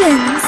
Productions.